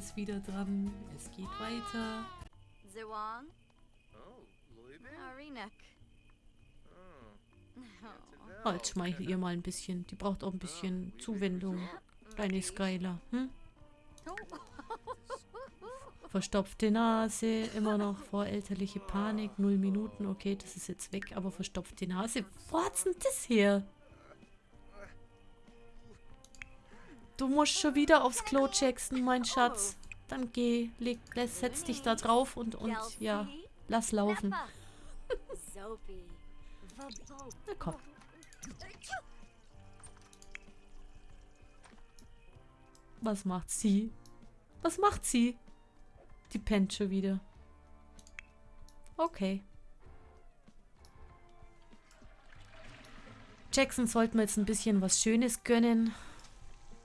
ist wieder dran. Es geht weiter. Zewang, Oh, Louisville? Arinek. Oh. Oh, jetzt schmeichel ihr mal ein bisschen. Die braucht auch ein bisschen Zuwendung. Kleine Skylar. Hm? Verstopfte Nase, immer noch vorelterliche Panik, null Minuten, okay, das ist jetzt weg, aber verstopfte Nase. Wo hat's denn das her? Du musst schon wieder aufs Klo, Jackson, mein Schatz. Dann geh, leg, setz dich da drauf und, und ja, lass laufen. Na komm. Was macht sie? Was macht sie? Die pennt schon wieder. Okay. Jackson sollten wir jetzt ein bisschen was Schönes gönnen.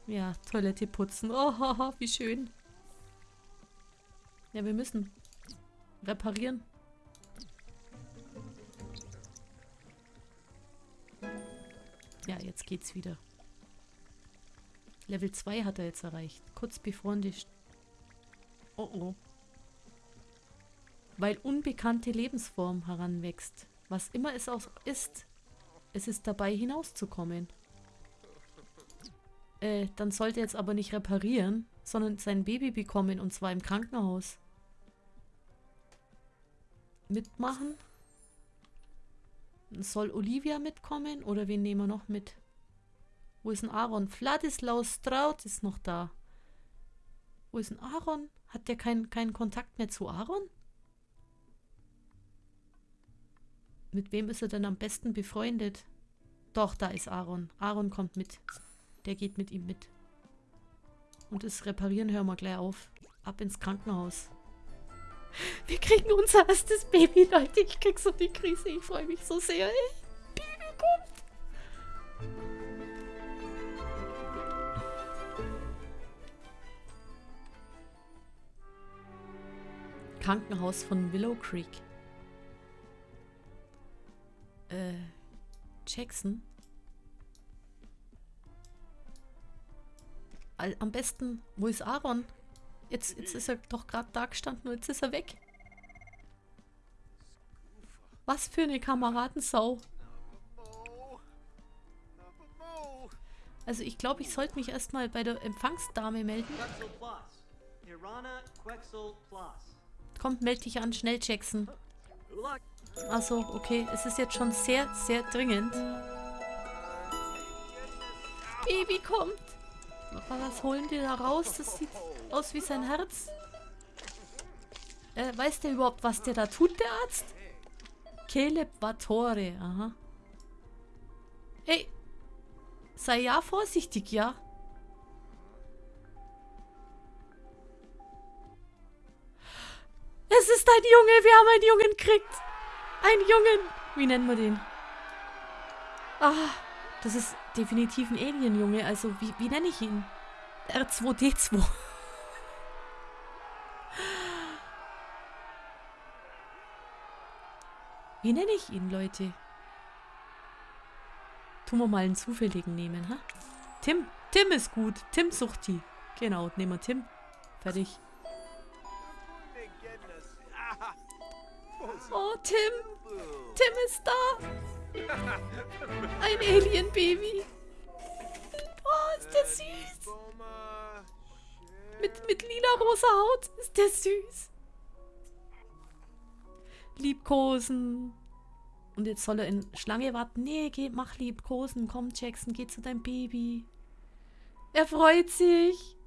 Ja, Toilette putzen. Oh, wie schön. Ja, wir müssen reparieren. Ja, jetzt geht's wieder. Level 2 hat er jetzt erreicht. Kurz bevor die... St oh oh. Weil unbekannte Lebensform heranwächst. Was immer es auch ist, es ist dabei hinauszukommen. Äh, dann sollte er jetzt aber nicht reparieren, sondern sein Baby bekommen und zwar im Krankenhaus. Mitmachen? Soll Olivia mitkommen oder wen nehmen wir noch mit? Wo ist denn Aaron? Vladislaus Straut ist noch da. Wo ist denn Aaron? Hat der keinen keinen Kontakt mehr zu Aaron? Mit wem ist er denn am besten befreundet? Doch, da ist Aaron. Aaron kommt mit. Der geht mit ihm mit. Und das Reparieren hören wir gleich auf. Ab ins Krankenhaus. Wir kriegen unser erstes Baby, Leute. Ich krieg so die Krise. Ich freue mich so sehr. Ey. Baby kommt. Krankenhaus von Willow Creek. Äh, Jackson? Am besten, wo ist Aaron? Jetzt, jetzt ist er doch gerade da gestanden und jetzt ist er weg. Was für eine Kameradensau. Also ich glaube, ich sollte mich erstmal bei der Empfangsdame melden. Kommt, meld dich an, schnell, Jackson. Achso, okay. Es ist jetzt schon sehr, sehr dringend. Baby kommt. Was holen die da raus? Das sieht aus wie sein Herz. Äh, weiß der überhaupt, was der da tut, der Arzt? Caleb Vatore, aha. Ey, sei ja vorsichtig, ja? Es ist ein Junge, wir haben einen Jungen gekriegt. Ein Jungen. Wie nennen wir den? Ah, das ist definitiv ein Alien-Junge. Also, wie, wie nenne ich ihn? R2D2. Wie nenne ich ihn, Leute? Tun wir mal einen zufälligen nehmen, ha? Tim. Tim ist gut. Tim sucht die. Genau, nehmen wir Tim. Fertig. Oh, Tim. Tim ist da. Ein Alien-Baby. Oh, ist der süß. Mit, mit lila-rosa Haut ist der süß. Liebkosen. Und jetzt soll er in Schlange warten. Nee, geh, mach Liebkosen. Komm, Jackson, geh zu deinem Baby. Er freut sich.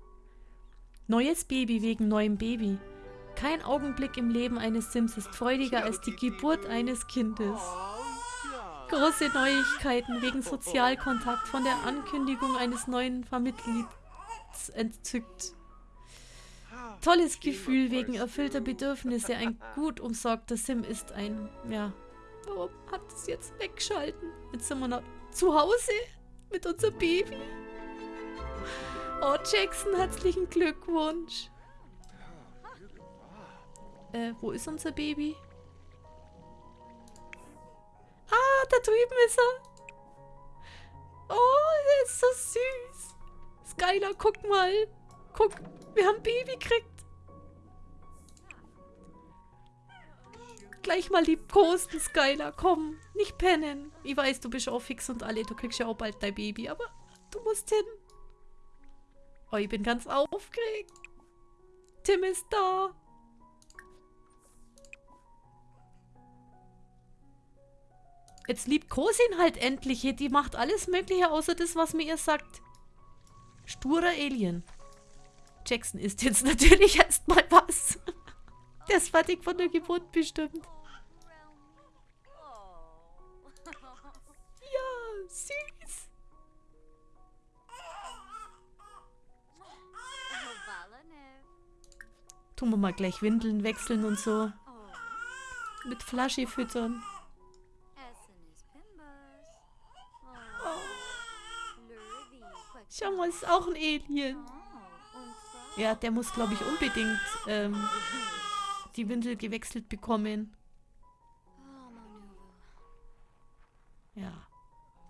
Neues Baby wegen neuem Baby. Kein Augenblick im Leben eines Sims ist freudiger als die Geburt eines Kindes. Große Neuigkeiten wegen Sozialkontakt von der Ankündigung eines neuen Vermitglieds entzückt. Tolles Gefühl wegen erfüllter Bedürfnisse. Ein gut umsorgter Sim ist ein, ja. Warum hat es jetzt weggeschalten? Jetzt sind wir noch zu Hause mit unserem Baby. Oh, Jackson, herzlichen Glückwunsch. Äh, wo ist unser Baby? Ah, da drüben ist er. Oh, er ist so süß. Skylar, guck mal. Guck, wir haben Baby gekriegt. Gleich mal liebkosen, Skylar. Komm, nicht pennen. Ich weiß, du bist auch fix und alle. Du kriegst ja auch bald dein Baby, aber du musst hin. Oh, ich bin ganz aufgeregt. Tim ist da. Jetzt liebt Kosin halt endlich. Die macht alles Mögliche außer das, was mir ihr sagt. Sturer Alien. Jackson isst jetzt natürlich erstmal was. Der ist fertig von der Geburt bestimmt. Ja, süß. Tun wir mal gleich Windeln wechseln und so. Mit Flasche füttern. Mal, ist auch ein Alien. Ja, der muss, glaube ich, unbedingt ähm, die Windel gewechselt bekommen. Ja,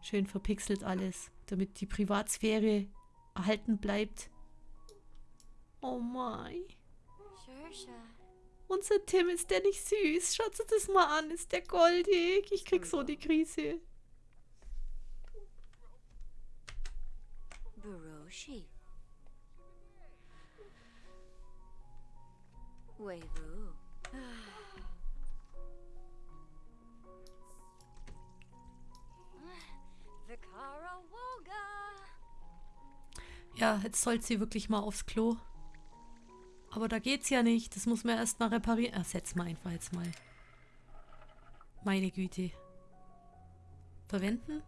schön verpixelt alles, damit die Privatsphäre erhalten bleibt. Oh mein. Unser Tim, ist der nicht süß? Schaut sich das mal an, ist der goldig? Ich krieg so die Krise. Ja, jetzt soll sie wirklich mal aufs Klo. Aber da geht's ja nicht. Das muss man erst mal reparieren. Setz mal einfach jetzt mal. Meine Güte. Verwenden?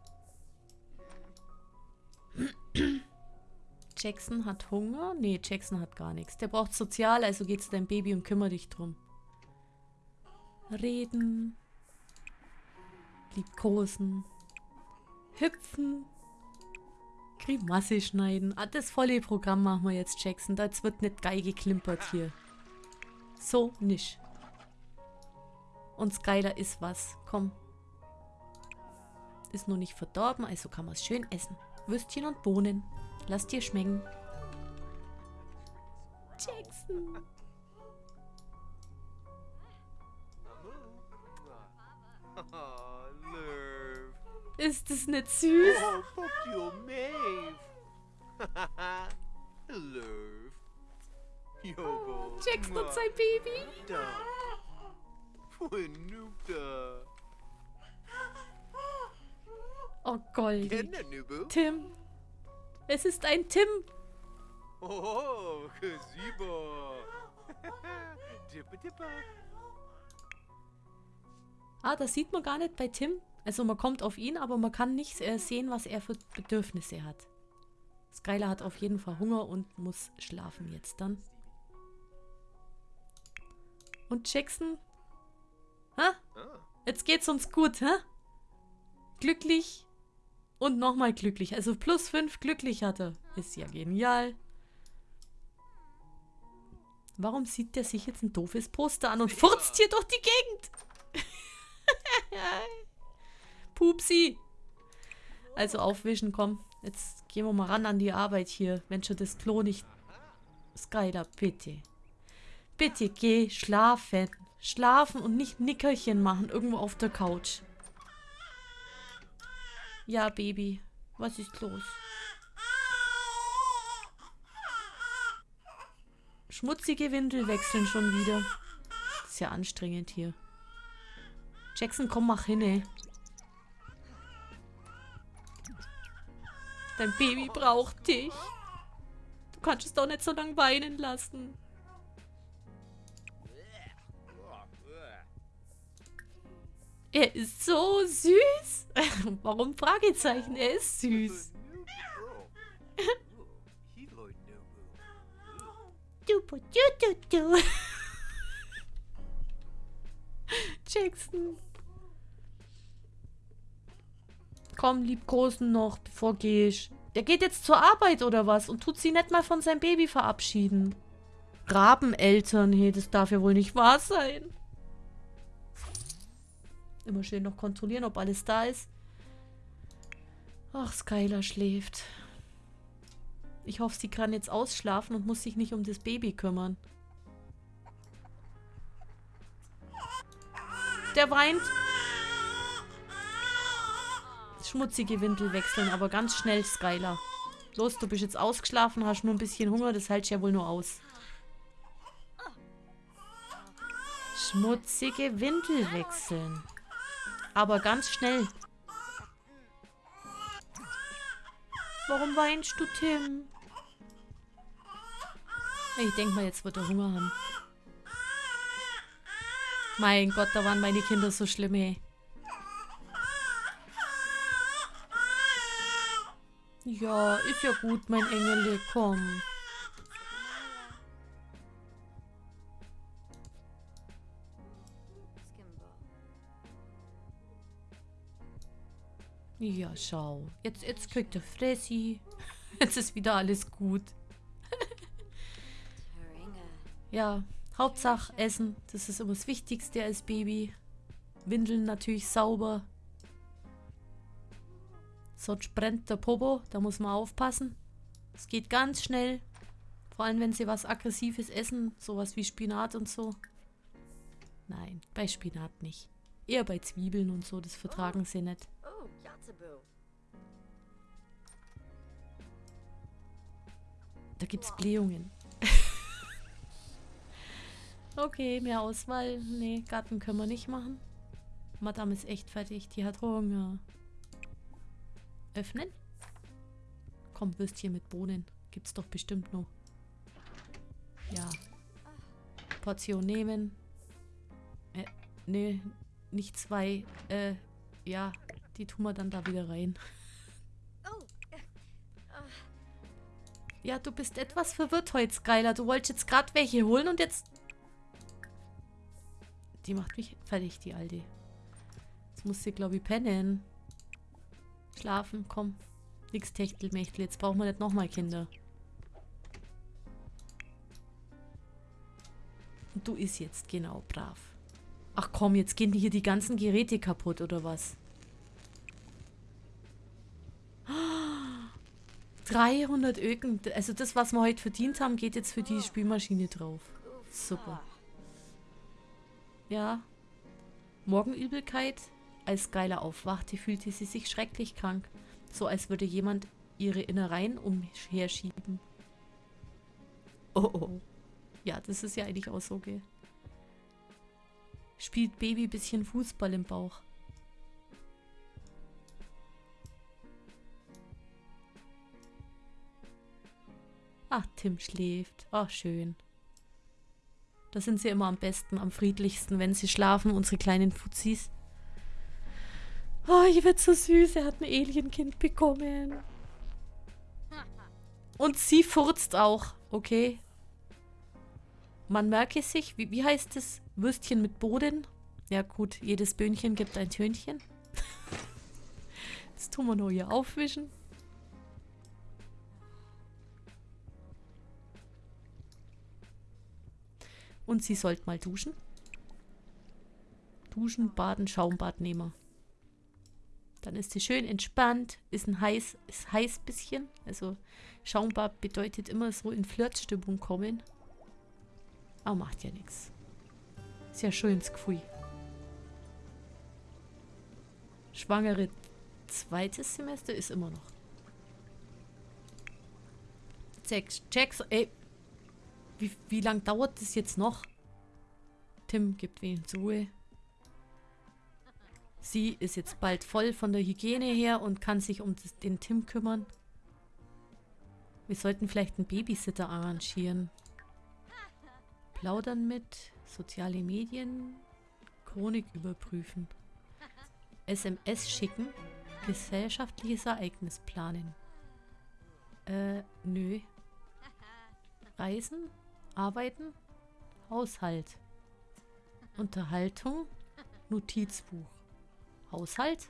Jackson hat Hunger? Nee, Jackson hat gar nichts. Der braucht sozial, also geh zu deinem Baby und kümmere dich drum. Reden. Liebkosen. Hüpfen. Grimasse schneiden. Ah, das volle Programm machen wir jetzt, Jackson. Da jetzt wird nicht geil geklimpert hier. So nicht. Und Skyler ist was. Komm. Ist nur nicht verdorben, also kann man es schön essen. Würstchen und Bohnen. Lass dir schmecken. Jackson. Ist es nicht süß? Oh, fuck you, Maeve. Lurv. Yobo. Jackson und sein Baby. Da. Oh, Goldi. Tim. Es ist ein Tim. Oh, gazebo. Dippa dippa. Ah, das sieht man gar nicht bei Tim. Also man kommt auf ihn, aber man kann nicht äh, sehen, was er für Bedürfnisse hat. Skylar hat auf jeden Fall Hunger und muss schlafen jetzt dann. Und Jackson? Hä? Ah. Jetzt geht's uns gut, hä? Glücklich und nochmal glücklich. Also plus fünf glücklich hat er. Ist ja genial. Warum sieht der sich jetzt ein doofes Poster an und furzt hier durch die Gegend? Pupsi. Also aufwischen, komm. Jetzt gehen wir mal ran an die Arbeit hier. Wenn schon das Klo nicht... Skylar, bitte. Bitte geh schlafen. Schlafen und nicht Nickerchen machen irgendwo auf der Couch. Ja, Baby. Was ist los? Schmutzige Windel wechseln schon wieder. Das ist ja anstrengend hier. Jackson, komm, mach hin, ey. Dein Baby braucht dich. Du kannst es doch nicht so lange weinen lassen. Er ist so süß. Warum Fragezeichen? Er ist süß. Du, du, du, du. Jackson. Komm, liebkosen noch, bevor gehst. Der geht jetzt zur Arbeit oder was und tut sie nicht mal von seinem Baby verabschieden. Rabeneltern, hey, das darf ja wohl nicht wahr sein. Immer schön noch kontrollieren, ob alles da ist. Ach, Skylar schläft. Ich hoffe, sie kann jetzt ausschlafen und muss sich nicht um das Baby kümmern. Der weint. Schmutzige Windel wechseln, aber ganz schnell, Skylar. Los, du bist jetzt ausgeschlafen, hast nur ein bisschen Hunger, das hältst ja wohl nur aus. Schmutzige Windel wechseln. Aber ganz schnell. Warum weinst du, Tim? Ich denke mal, jetzt wird er Hunger haben. Mein Gott, da waren meine Kinder so schlimm, ey. Ja, ist ja gut, mein Engel, komm. Ja, schau. Jetzt, jetzt kriegt er Fressi. Jetzt ist wieder alles gut. Ja, Hauptsache Essen. Das ist immer das Wichtigste als Baby. Windeln natürlich sauber. Sonst brennt der Popo. Da muss man aufpassen. Es geht ganz schnell. Vor allem, wenn sie was Aggressives essen. Sowas wie Spinat und so. Nein, bei Spinat nicht. Eher bei Zwiebeln und so. Das vertragen sie nicht. Yatsubu. Da gibt's Blähungen. okay, mehr Auswahl. Nee, Garten können wir nicht machen. Madame ist echt fertig. Die hat Hunger. Öffnen? Komm, Würstchen mit Bohnen. Gibt's doch bestimmt noch. Ja. Portion nehmen. Äh, nee, nicht zwei. Äh, ja, die tun wir dann da wieder rein. Oh, Ja, du bist etwas verwirrt heute, Skylar. Du wolltest jetzt gerade welche holen und jetzt... Die macht mich fertig, die Alte. Jetzt muss sie, glaube ich, pennen. Schlafen, komm. Nix Techtelmechtel, jetzt brauchen wir nicht nochmal Kinder. Und du isst jetzt, genau, brav. Ach komm, jetzt gehen hier die ganzen Geräte kaputt, oder was? 300 Öken. Also das, was wir heute verdient haben, geht jetzt für die Spülmaschine drauf. Super. Ja. Morgenübelkeit. Als Skylar aufwachte, fühlte sie sich schrecklich krank. So als würde jemand ihre Innereien umherschieben. Oh oh. Ja, das ist ja eigentlich auch so, gell? Spielt Baby bisschen Fußball im Bauch. Ach, Tim schläft. Ach, schön. Da sind sie immer am besten, am friedlichsten, wenn sie schlafen, unsere kleinen Fuzis. Oh, ich wird so süß. Er hat ein Alienkind bekommen. Und sie furzt auch, okay? Man merke sich, wie, wie heißt es? Würstchen mit Boden? Ja gut, jedes Böhnchen gibt ein Tönchen. Jetzt tun wir nur hier aufwischen. Und sie sollte mal duschen. Duschen, baden, Schaumbad nehmen. Dann ist sie schön entspannt, ist ein heiß, ist heiß bisschen. Also Schaumbad bedeutet immer so in Flirtstimmung kommen. Aber macht ja nichts. Ist ja schönes Gefühl. Schwangere zweites Semester ist immer noch. Checks, checks, ey. Wie, wie lang dauert das jetzt noch? Tim gibt wenigstens Ruhe. Sie ist jetzt bald voll von der Hygiene her und kann sich um den Tim kümmern. Wir sollten vielleicht einen Babysitter arrangieren. Plaudern mit, soziale Medien, Chronik überprüfen. SMS schicken, gesellschaftliches Ereignis planen. Äh, nö. Reisen, arbeiten, Haushalt. Unterhaltung, Notizbuch. Haushalt?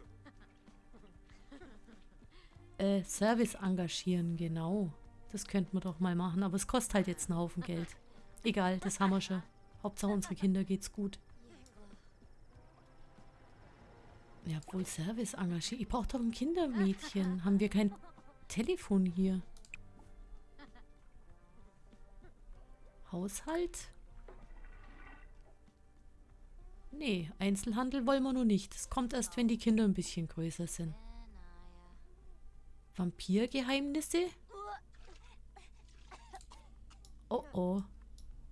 Äh, Service engagieren, genau. Das könnten wir doch mal machen, aber es kostet halt jetzt einen Haufen Geld. Egal, das haben wir schon. Hauptsache unsere Kinder geht's gut. Ja, wohl Service engagieren. Ich brauche doch ein Kindermädchen. Haben wir kein Telefon hier? Haushalt? Nee, Einzelhandel wollen wir nur nicht. Das kommt erst, wenn die Kinder ein bisschen größer sind. Vampirgeheimnisse? Oh oh.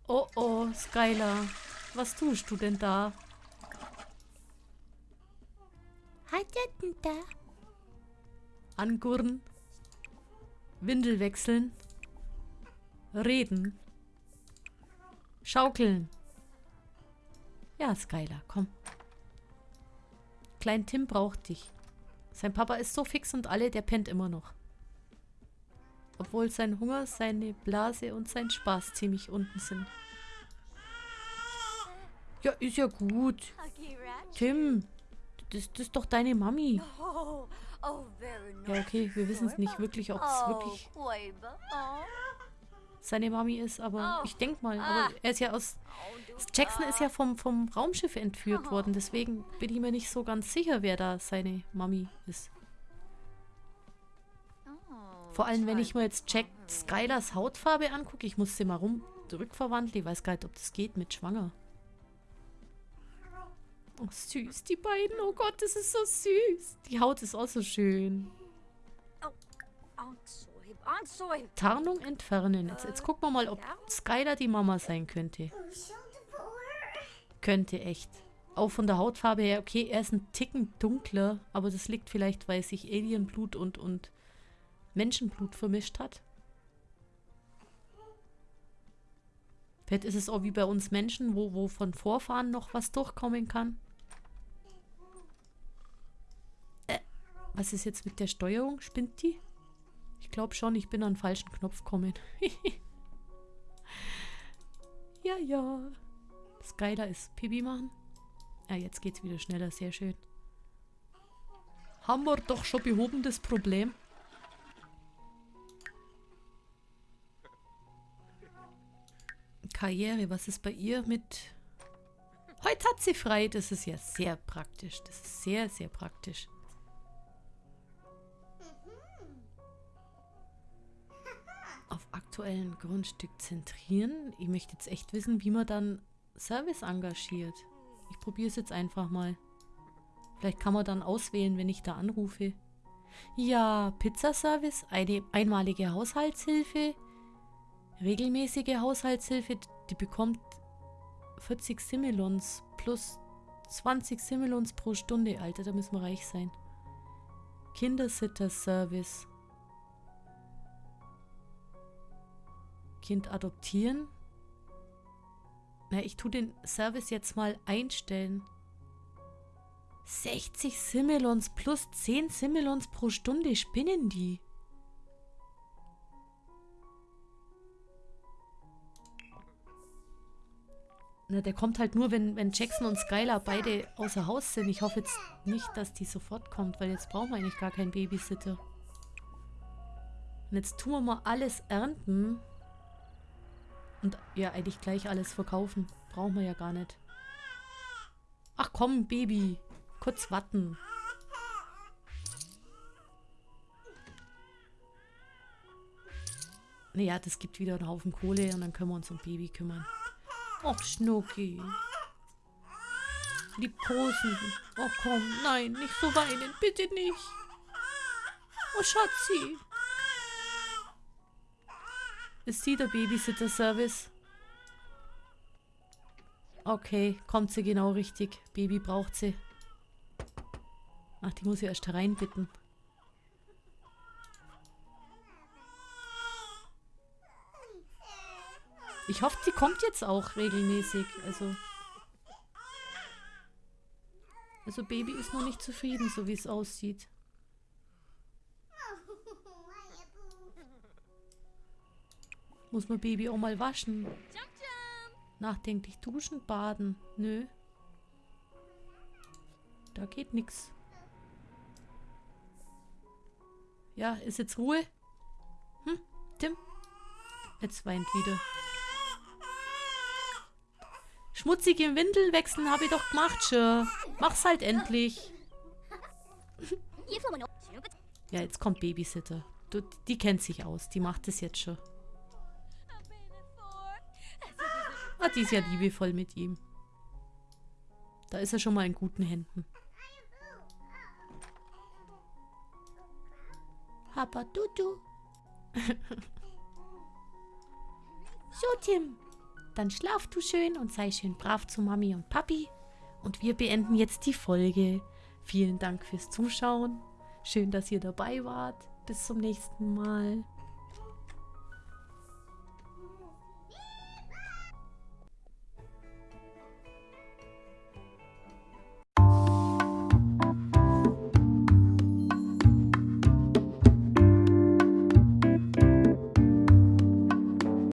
Oh oh, Skylar. Was tust du denn da? Er denn da? Angurren. Windel wechseln. Reden. Schaukeln. Ja, Skylar, komm. Klein Tim braucht dich. Sein Papa ist so fix und alle, der pennt immer noch. Obwohl sein Hunger, seine Blase und sein Spaß ziemlich unten sind. Ja, ist ja gut. Tim, das, das ist doch deine Mami. Oh, oh. Ja, okay, wir wissen es nicht wirklich, ob es wirklich. Oh, seine Mami ist, aber Oh. ich denke mal, aber er ist ja aus... oh, Jackson ist ja vom, vom Raumschiff entführt Oh. worden, deswegen bin ich mir nicht so ganz sicher, wer da seine Mami ist. Oh, Vor allem, wenn ich mir jetzt Jack Skylers Hautfarbe angucke, ich muss sie mal rum zurückverwandeln, ich weiß gar nicht, ob das geht mit schwanger. Oh, süß, die beiden, oh Gott, das ist so süß. Die Haut ist auch so schön. Ansoib, Ansoib. Tarnung entfernen. Jetzt, jetzt gucken wir mal, ob Skylar die Mama sein könnte. Könnte echt. Auch von der Hautfarbe her, okay, er ist ein Ticken dunkler, aber das liegt vielleicht, weil sich Alienblut und, und Menschenblut vermischt hat. Vielleicht ist es auch wie bei uns Menschen, wo, wo von Vorfahren noch was durchkommen kann. Äh, was ist jetzt mit der Steuerung? Spinnt die? Ich glaube schon, ich bin an den falschen Knopf gekommen. ja, ja. Skylar ist Pipi machen. Ja, jetzt geht's wieder schneller, sehr schön. Haben wir doch schon behoben, das Problem. Karriere, was ist bei ihr mit... Heute hat sie frei, das ist ja sehr praktisch. Das ist sehr, sehr praktisch. Aktuellen Grundstück zentrieren. Ich möchte jetzt echt wissen, wie man dann Service engagiert. Ich probiere es jetzt einfach mal. Vielleicht kann man dann auswählen, wenn ich da anrufe. Ja, Pizzaservice, eine einmalige Haushaltshilfe, regelmäßige Haushaltshilfe, die bekommt 40 Similons plus 20 Similons pro Stunde. Alter, da müssen wir reich sein. Kindersitter-Service. Kind adoptieren. Na, ich tue den Service jetzt mal einstellen. 60 Similons plus 10 Similons pro Stunde. Spinnen die? Na, der kommt halt nur, wenn, wenn Jackson und Skylar beide außer Haus sind. Ich hoffe jetzt nicht, dass die sofort kommt, weil jetzt brauchen wir eigentlich gar keinen Babysitter. Und jetzt tun wir mal alles ernten. Und ja, eigentlich gleich alles verkaufen. Brauchen wir ja gar nicht. Ach komm, Baby. Kurz warten. Naja, das gibt wieder einen Haufen Kohle und dann können wir uns um Baby kümmern. Och, Schnucki. Liebkosen. Oh komm, nein, nicht so weinen, bitte nicht. Oh, Schatzi. Ist sie der Babysitter-Service? Okay, kommt sie genau richtig. Baby braucht sie. Ach, die muss ich erst hereinbitten. Ich hoffe, sie kommt jetzt auch regelmäßig. Also. Also Baby ist noch nicht zufrieden, so wie es aussieht. Muss man Baby auch mal waschen? Nachdenklich duschen, baden. Nö. Da geht nix. Ja, ist jetzt Ruhe? Hm, Tim? Jetzt weint wieder. Schmutzige Windeln wechseln habe ich doch gemacht, schon. Mach's halt endlich. Ja, jetzt kommt Babysitter. Du, die kennt sich aus. Die macht es jetzt schon. Die ist ja liebevoll mit ihm. Da ist er schon mal in guten Händen. Papa Dudu. so, Tim. Dann schlaf du schön und sei schön brav zu Mami und Papi. Und wir beenden jetzt die Folge. Vielen Dank fürs Zuschauen. Schön, dass ihr dabei wart. Bis zum nächsten Mal.